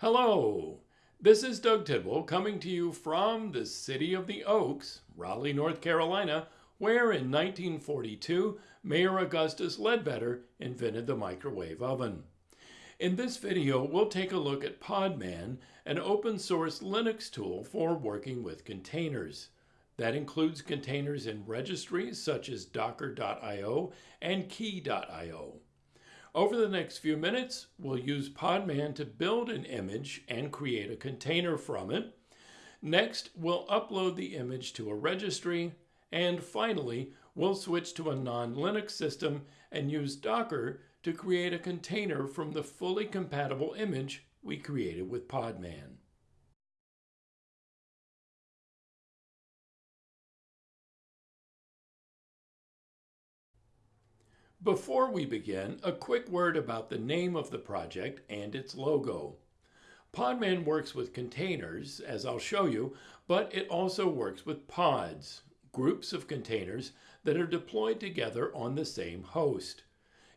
Hello, this is Doug Tidwell coming to you from the city of the Oaks, Raleigh, North Carolina, where in 1942 Mayor Augustus Ledbetter invented the microwave oven. In this video, we'll take a look at Podman, an open source Linux tool for working with containers. That includes containers in registries such as docker.io and quay.io. Over the next few minutes, we'll use Podman to build an image and create a container from it. Next, we'll upload the image to a registry. And finally, we'll switch to a non-Linux system and use Docker to create a container from the fully compatible image we created with Podman. Before we begin, a quick word about the name of the project and its logo. Podman works with containers, as I'll show you, but it also works with pods, groups of containers that are deployed together on the same host.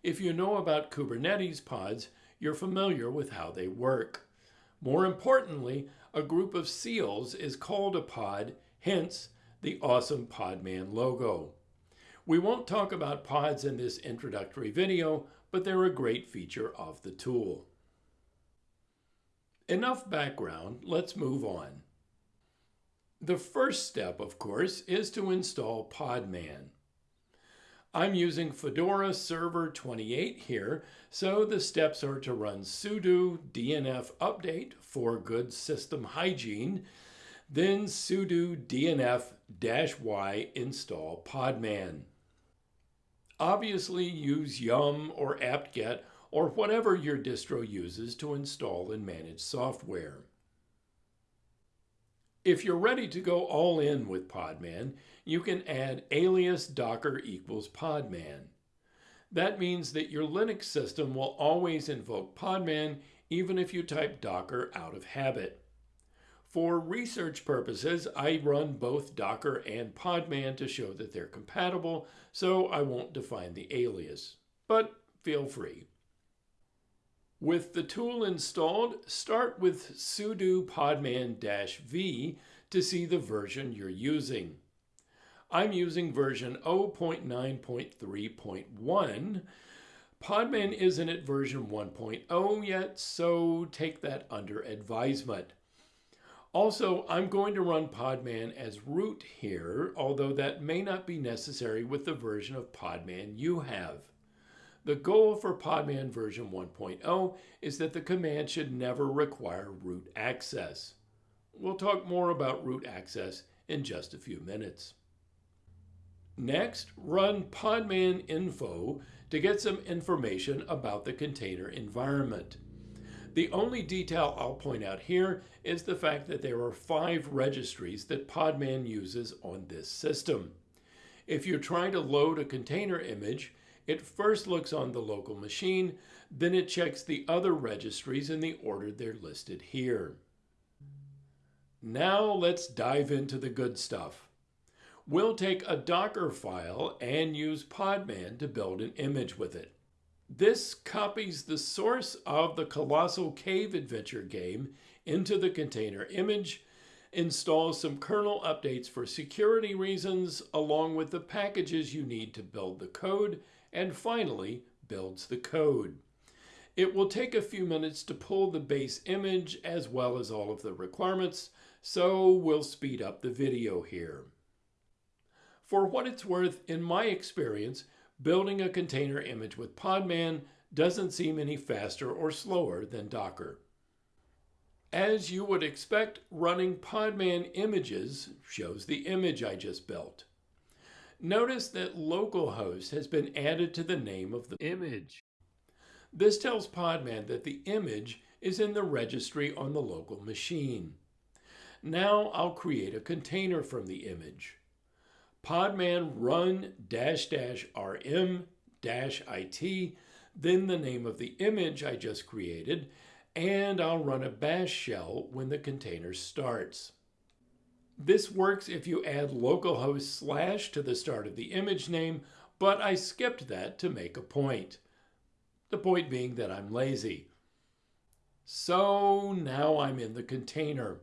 If you know about Kubernetes pods, you're familiar with how they work. More importantly, a group of seals is called a pod, hence the awesome Podman logo. We won't talk about pods in this introductory video, but they're a great feature of the tool. Enough background, let's move on. The first step, of course, is to install Podman. I'm using Fedora Server 28 here, so the steps are to run sudo dnf update for good system hygiene, then sudo dnf-y install Podman. Obviously use yum or apt-get or whatever your distro uses to install and manage software. If you're ready to go all in with Podman, you can add alias docker equals Podman. That means that your Linux system will always invoke Podman even if you type docker out of habit. For research purposes, I run both Docker and Podman to show that they're compatible, so I won't define the alias, but feel free. With the tool installed, start with sudo podman-v to see the version you're using. I'm using version 0.9.3.1. Podman isn't at version 1.0 yet, so take that under advisement. Also, I'm going to run Podman as root here, although that may not be necessary with the version of Podman you have. The goal for Podman version 1.0 is that the command should never require root access. We'll talk more about root access in just a few minutes. Next, run podman info to get some information about the container environment. The only detail I'll point out here is the fact that there are five registries that Podman uses on this system. If you're trying to load a container image, it first looks on the local machine, then it checks the other registries in the order they're listed here. Now let's dive into the good stuff. We'll take a Docker file and use Podman to build an image with it. This copies the source of the Colossal Cave Adventure game into the container image, installs some kernel updates for security reasons, along with the packages you need to build the code, and finally builds the code. It will take a few minutes to pull the base image as well as all of the requirements, so we'll speed up the video here. For what it's worth, in my experience, building a container image with Podman doesn't seem any faster or slower than Docker. As you would expect, running Podman images shows the image I just built. Notice that localhost has been added to the name of the image. This tells Podman that the image is in the registry on the local machine. Now I'll create a container from the image podman run dash dash rm dash it, then the name of the image I just created, and I'll run a bash shell when the container starts. This works if you add localhost slash to the start of the image name, but I skipped that to make a point. The point being that I'm lazy. So now I'm in the container.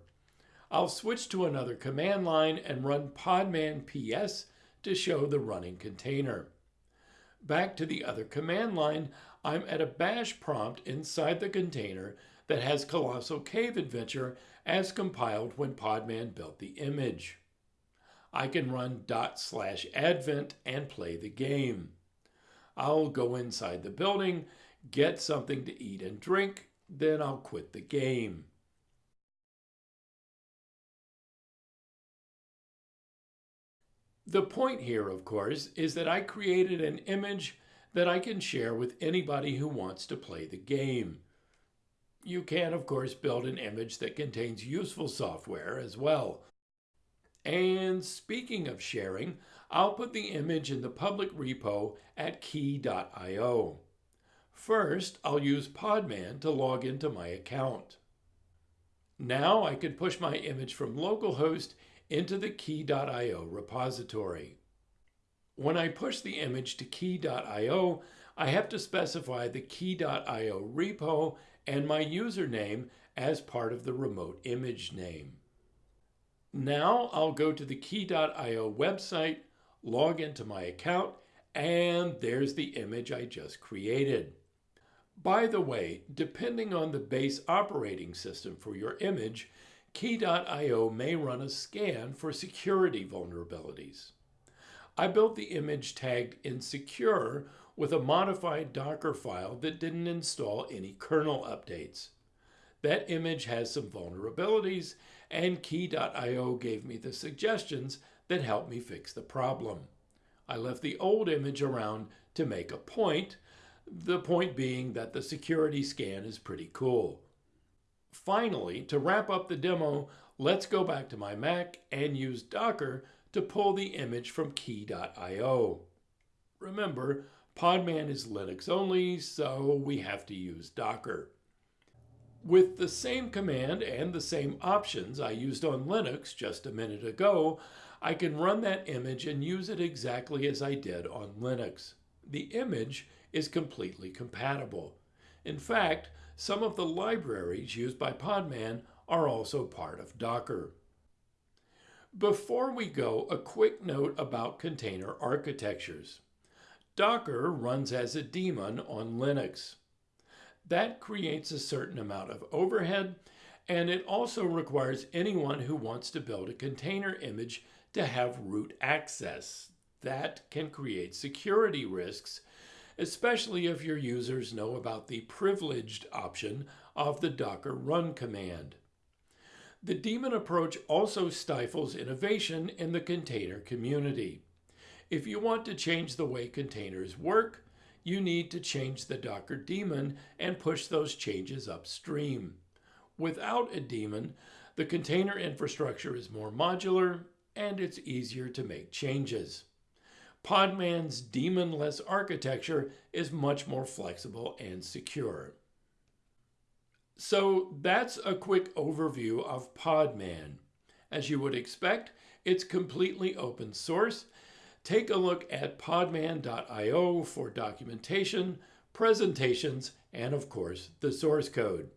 I'll switch to another command line and run podman ps to show the running container. Back to the other command line, I'm at a bash prompt inside the container that has Colossal Cave Adventure as compiled when Podman built the image. I can run dot slash advent and play the game. I'll go inside the building, get something to eat and drink, then I'll quit the game. The point here, of course, is that I created an image that I can share with anybody who wants to play the game. You can, of course, build an image that contains useful software as well. And speaking of sharing, I'll put the image in the public repo at quay.io. First, I'll use Podman to log into my account. Now I can push my image from localhost into the quay.io repository. When I push the image to quay.io, I have to specify the quay.io repo and my username as part of the remote image name. Now I'll go to the quay.io website, log into my account, and there's the image I just created. By the way, depending on the base operating system for your image, Quay.io may run a scan for security vulnerabilities. I built the image tagged insecure with a modified Docker file that didn't install any kernel updates. That image has some vulnerabilities, and Quay.io gave me the suggestions that helped me fix the problem. I left the old image around to make a point, the point being that the security scan is pretty cool. Finally, to wrap up the demo, let's go back to my Mac and use Docker to pull the image from quay.io. Remember, Podman is Linux only, so we have to use Docker. With the same command and the same options I used on Linux just a minute ago, I can run that image and use it exactly as I did on Linux. The image is completely compatible. In fact, some of the libraries used by Podman are also part of Docker. Before we go, a quick note about container architectures. Docker runs as a daemon on Linux. That creates a certain amount of overhead, and it also requires anyone who wants to build a container image to have root access. That can create security risks especially if your users know about the privileged option of the Docker run command. The daemon approach also stifles innovation in the container community. If you want to change the way containers work, you need to change the Docker daemon and push those changes upstream. Without a daemon, the container infrastructure is more modular and it's easier to make changes. Podman's daemonless architecture is much more flexible and secure. So that's a quick overview of Podman. As you would expect, it's completely open source. Take a look at podman.io for documentation, presentations, and of course, the source code.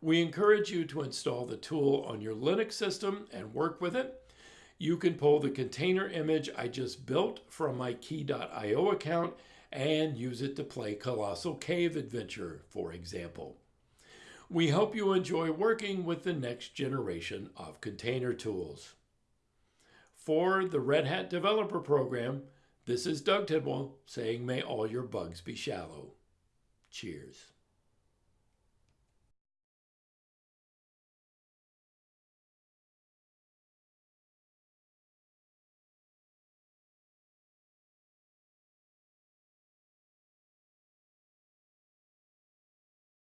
We encourage you to install the tool on your Linux system and work with it. You can pull the container image I just built from my quay.io account and use it to play Colossal Cave Adventure, for example. We hope you enjoy working with the next generation of container tools. For the Red Hat Developer Program, this is Doug Tidwell saying may all your bugs be shallow. Cheers.